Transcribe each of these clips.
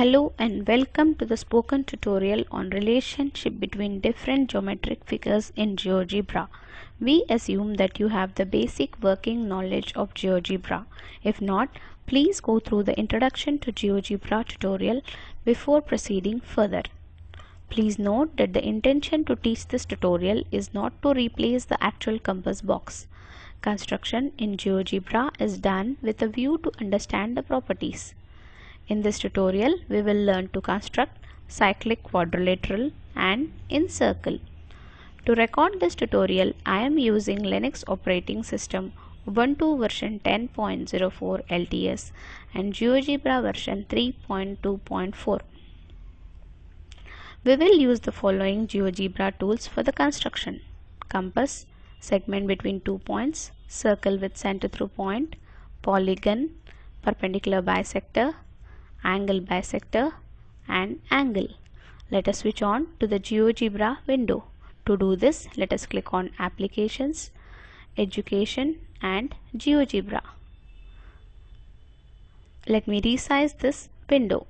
Hello and welcome to the spoken tutorial on relationship between different geometric figures in GeoGebra. We assume that you have the basic working knowledge of GeoGebra. If not, please go through the introduction to GeoGebra tutorial before proceeding further. Please note that the intention to teach this tutorial is not to replace the actual compass box. Construction in GeoGebra is done with a view to understand the properties. In this tutorial, we will learn to construct cyclic quadrilateral and incircle. To record this tutorial, I am using Linux operating system Ubuntu version 10.04 LTS and GeoGebra version 3.2.4. We will use the following GeoGebra tools for the construction. Compass, segment between two points, circle with center through point, polygon, perpendicular bisector, angle bisector and angle. Let us switch on to the GeoGebra window. To do this, let us click on Applications, Education and GeoGebra. Let me resize this window.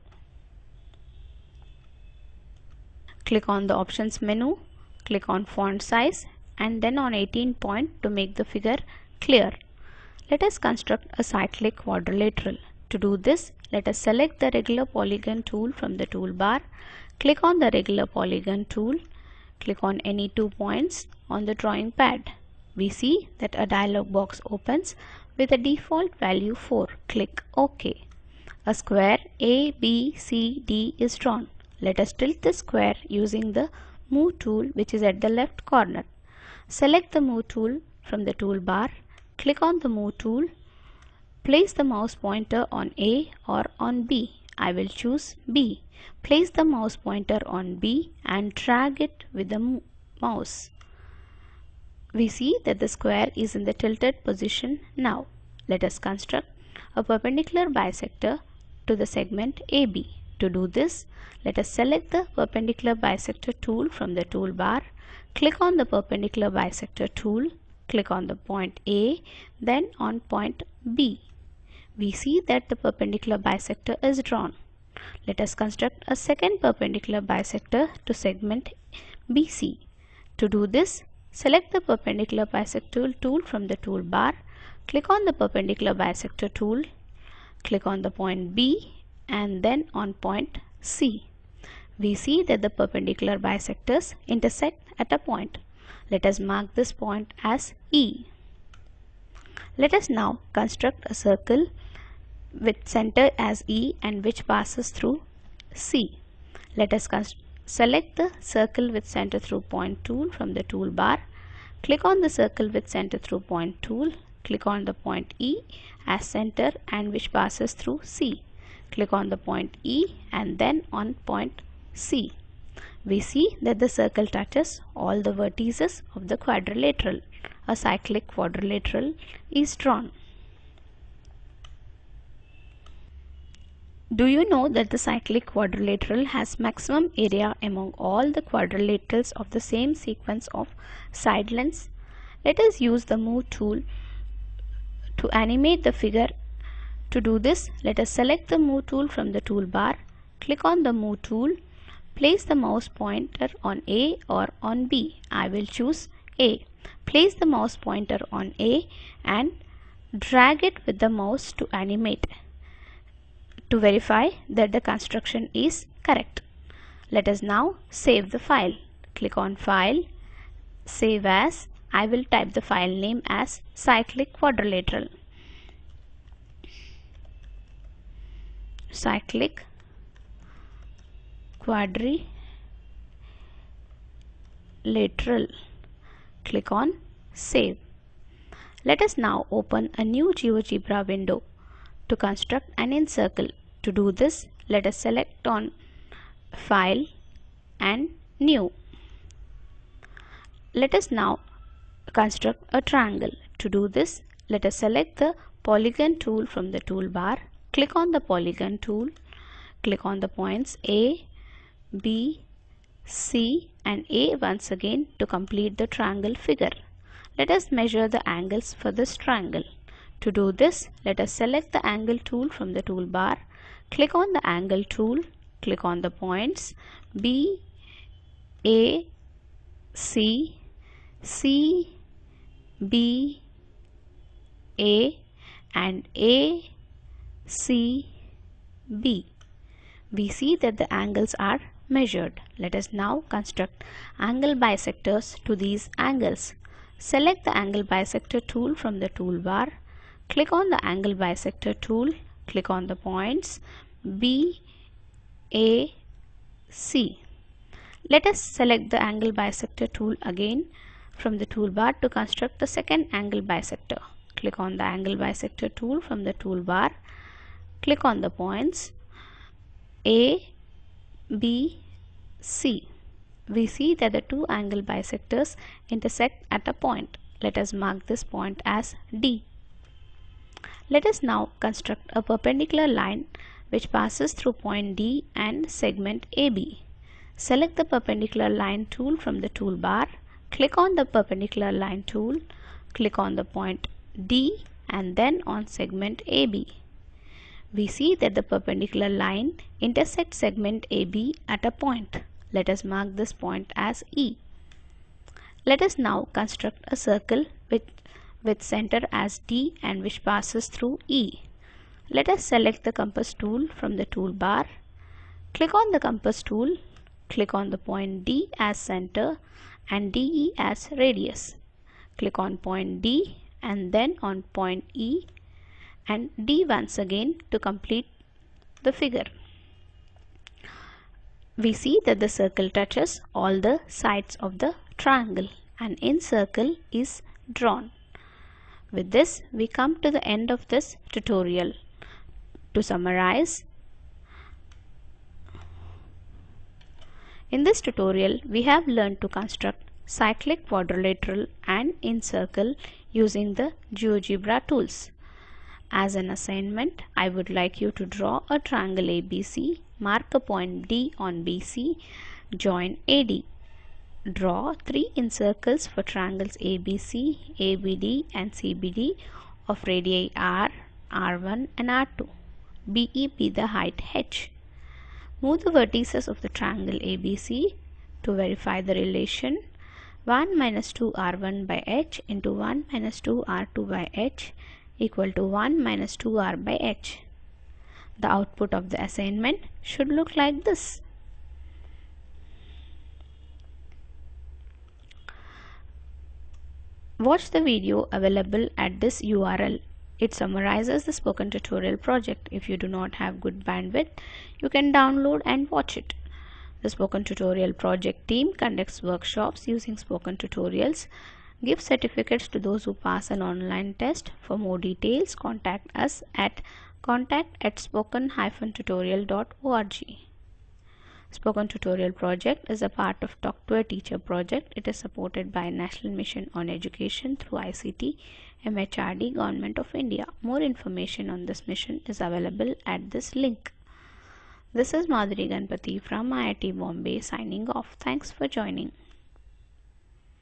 Click on the Options menu, click on Font Size and then on 18 point to make the figure clear. Let us construct a cyclic quadrilateral. To do this, let us select the regular polygon tool from the toolbar. Click on the regular polygon tool. Click on any two points on the drawing pad. We see that a dialog box opens with a default value 4. Click OK. A square ABCD is drawn. Let us tilt the square using the Move tool which is at the left corner. Select the Move tool from the toolbar. Click on the Move tool Place the mouse pointer on A or on B. I will choose B. Place the mouse pointer on B and drag it with the mouse. We see that the square is in the tilted position now. Let us construct a perpendicular bisector to the segment AB. To do this, let us select the perpendicular bisector tool from the toolbar. Click on the perpendicular bisector tool. Click on the point A, then on point B we see that the perpendicular bisector is drawn. Let us construct a second perpendicular bisector to segment BC. To do this, select the perpendicular bisector tool from the toolbar, click on the perpendicular bisector tool, click on the point B and then on point C. We see that the perpendicular bisectors intersect at a point. Let us mark this point as E. Let us now construct a circle with center as E and which passes through C. Let us select the circle with center through point tool from the toolbar. Click on the circle with center through point tool. Click on the point E as center and which passes through C. Click on the point E and then on point C. We see that the circle touches all the vertices of the quadrilateral. A cyclic quadrilateral is drawn. Do you know that the cyclic quadrilateral has maximum area among all the quadrilaterals of the same sequence of side lengths? Let us use the move tool to animate the figure. To do this, let us select the move tool from the toolbar, click on the move tool, place the mouse pointer on A or on B. I will choose A. Place the mouse pointer on A and drag it with the mouse to animate to verify that the construction is correct. Let us now save the file. Click on File, Save As. I will type the file name as cyclic quadrilateral. Cyclic quadrilateral. Click on Save. Let us now open a new GeoGebra window to construct an incircle. To do this, let us select on File and New. Let us now construct a triangle. To do this, let us select the polygon tool from the toolbar. Click on the polygon tool. Click on the points A, B, C and A once again to complete the triangle figure. Let us measure the angles for this triangle. To do this, let us select the angle tool from the toolbar Click on the angle tool, click on the points B, A, C, C, B, A and A, C, B. We see that the angles are measured. Let us now construct angle bisectors to these angles. Select the angle bisector tool from the toolbar. Click on the angle bisector tool. Click on the points B, A, C. Let us select the angle bisector tool again from the toolbar to construct the second angle bisector. Click on the angle bisector tool from the toolbar. Click on the points A, B, C. We see that the two angle bisectors intersect at a point. Let us mark this point as D. Let us now construct a perpendicular line which passes through point D and segment AB. Select the perpendicular line tool from the toolbar. Click on the perpendicular line tool. Click on the point D and then on segment AB. We see that the perpendicular line intersects segment AB at a point. Let us mark this point as E. Let us now construct a circle with, with center as D and which passes through E. Let us select the compass tool from the toolbar. Click on the compass tool. Click on the point D as center and DE as radius. Click on point D and then on point E and D once again to complete the figure we see that the circle touches all the sides of the triangle and in circle is drawn. With this we come to the end of this tutorial. To summarize, in this tutorial we have learned to construct cyclic quadrilateral and in circle using the GeoGebra tools. As an assignment, I would like you to draw a triangle ABC, mark a point D on BC, join AD. Draw three incircles for triangles ABC, ABD and CBD of radii R, R1 and R2. BE be the height h. Move the vertices of the triangle ABC to verify the relation 1 minus 2 R1 by h into 1 minus 2 R2 by h equal to 1 minus 2r by h. The output of the assignment should look like this. Watch the video available at this URL. It summarizes the spoken tutorial project. If you do not have good bandwidth, you can download and watch it. The spoken tutorial project team conducts workshops using spoken tutorials Give certificates to those who pass an online test. For more details, contact us at contact at spoken-tutorial.org. Spoken Tutorial project is a part of Talk to a Teacher project. It is supported by National Mission on Education through ICT, MHRD, Government of India. More information on this mission is available at this link. This is Madhuri Ganpati from IIT Bombay signing off. Thanks for joining.